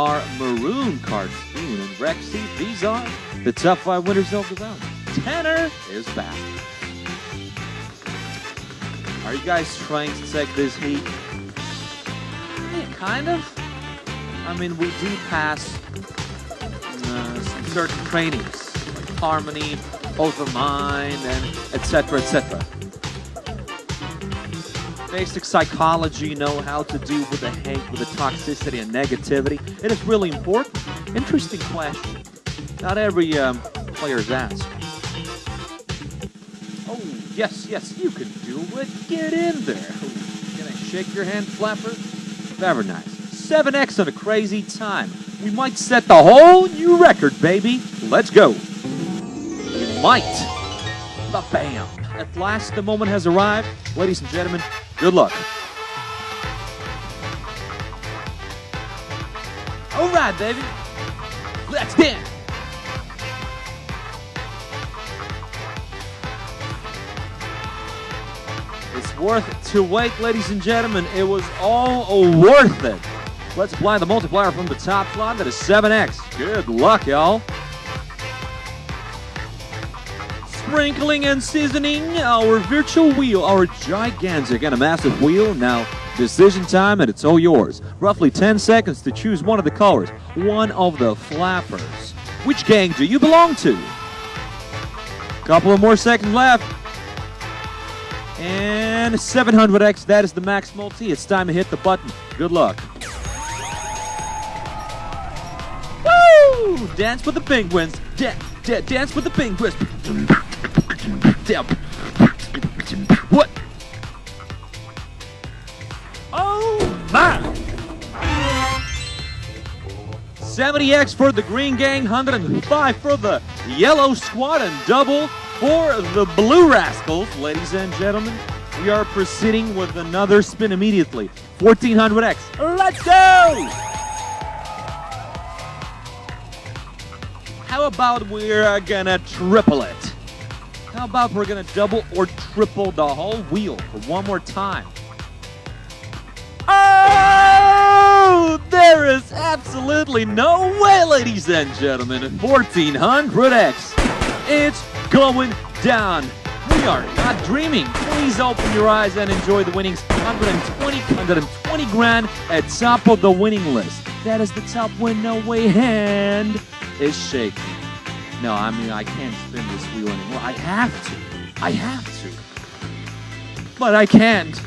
our maroon cartoon and Rexy. These are the top five winners of the round. Tanner is back. Are you guys trying to take this heat? Yeah, kind of. I mean, we do pass uh, certain trainings, like harmony, of mind, and etc. etc. Basic psychology, know how to deal with the hate, with the toxicity and negativity. It is really important. Interesting question. Not every um, player is asked. Oh, yes, yes, you can do it. Get in there. Can I shake your hand, Flapper? Very nice. 7x on a crazy time. We might set the whole new record, baby. Let's go. You might. Ba bam. At last, the moment has arrived. Ladies and gentlemen, good luck. All right, baby. Let's dance. It's worth to wait, ladies and gentlemen. It was all worth it. Let's apply the multiplier from the top slot. That is 7x. Good luck, y'all. Sprinkling and seasoning our virtual wheel, our gigantic and a massive wheel. Now, decision time, and it's all yours. Roughly 10 seconds to choose one of the colors, one of the flappers. Which gang do you belong to? Couple of more seconds left. And 700x, that is the max multi. It's time to hit the button. Good luck. Woo! Dance with the penguins. Da- da- dance with the penguins. What? Oh my! 70x for the Green Gang, 105 for the Yellow Squad, and double for the Blue Rascals. Ladies and gentlemen, we are proceeding with another spin immediately. 1400x. Let's go! How about we're gonna triple it? How about we're gonna double or triple the whole wheel for one more time? Oh! There is absolutely no way, ladies and gentlemen. 1400x. It's going down. We are not dreaming. Please open your eyes and enjoy the winnings. 120, 120 grand at top of the winning list. That is the top win. No way hand is shaking. No, I mean, I can't spin this wheel anymore. I have to. I have to. But I can't.